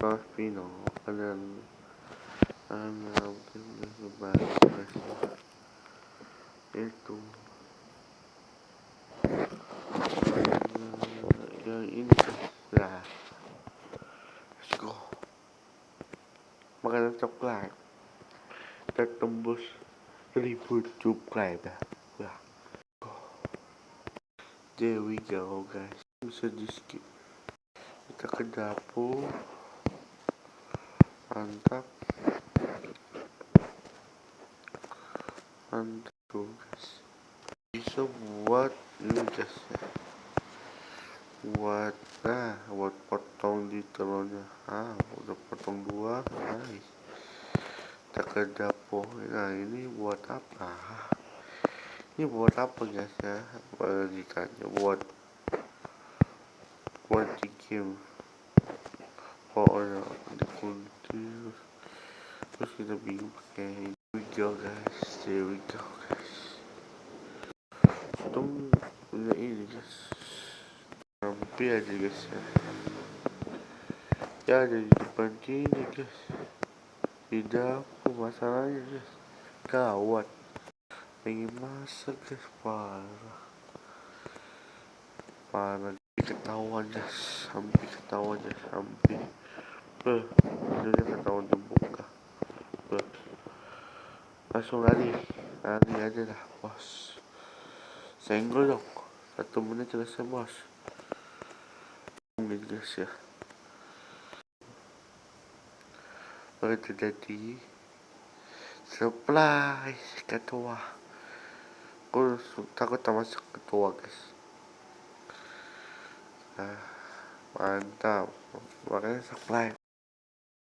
Mas Pino kalian anak lebaran itu yang ini lah let's go. Makanan coklat. Kita tembus ribu subscribe ya there we go guys. Bisa di skip. Kita ke dapur mantap mantap tuh guys bisa buat ini guys ya buat nah buat potong di telurnya. Ah udah potong dua nice. Kita ke dapur. Nah ini buat apa? Ini buat apa guys ya? Ditanya buat buat game. Pokoknya dikunci terus kita bingung pakai we go guys. There we go guys. Untung punya ini guys. Hampir aja guys ya. Ya ada di depan sini guys. Tidak apa masalahnya guys. Gawat. Pengen masak guys. Parah. Parah. Ketahuan guys. Hampir ketahuan guys. Hampir beh langsung lari. Lari aja dah bos. Senggol dong. Satu menit selesai bos. Gitu guys ya. Baru terjadi surprise ketua. Aku takut masuk ketua guys. Nah, mantap. Makanya supply